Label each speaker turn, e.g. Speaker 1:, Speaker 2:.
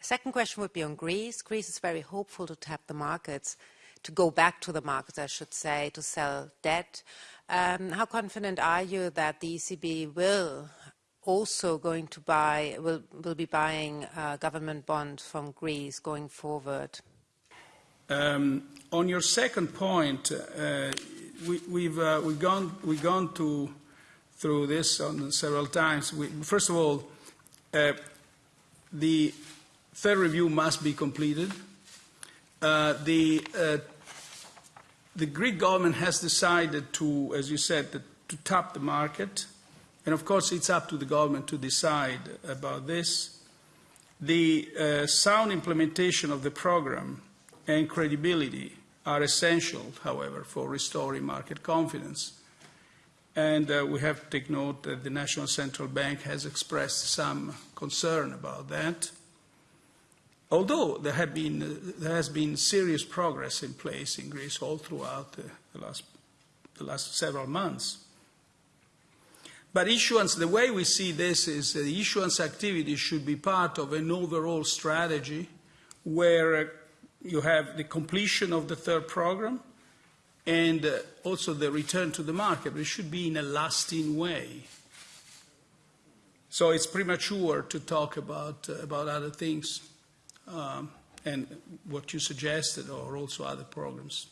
Speaker 1: Second question would be on Greece. Greece is very hopeful to tap the markets, to go back to the markets, I should say, to sell debt. Um, how confident are you that the ECB will also going to buy, will, will be buying uh, government bonds from Greece going forward?
Speaker 2: Um, on your second point, uh, we, we've, uh, we've, gone, we've gone to, through this on several times. We, first of all, uh, the third review must be completed. Uh, the, uh, the Greek government has decided to, as you said, to, to tap the market. And of course, it's up to the government to decide about this. The uh, sound implementation of the program and credibility are essential, however, for restoring market confidence. And uh, we have to take note that the National Central Bank has expressed some concern about that. Although there, have been, there has been serious progress in place in Greece all throughout uh, the, last, the last several months. But issuance, the way we see this is the issuance activity should be part of an overall strategy where uh, you have the completion of the third program and uh, also the return to the market. It should be in a lasting way. So it's premature to talk about, about other things um, and what you suggested or also other programs.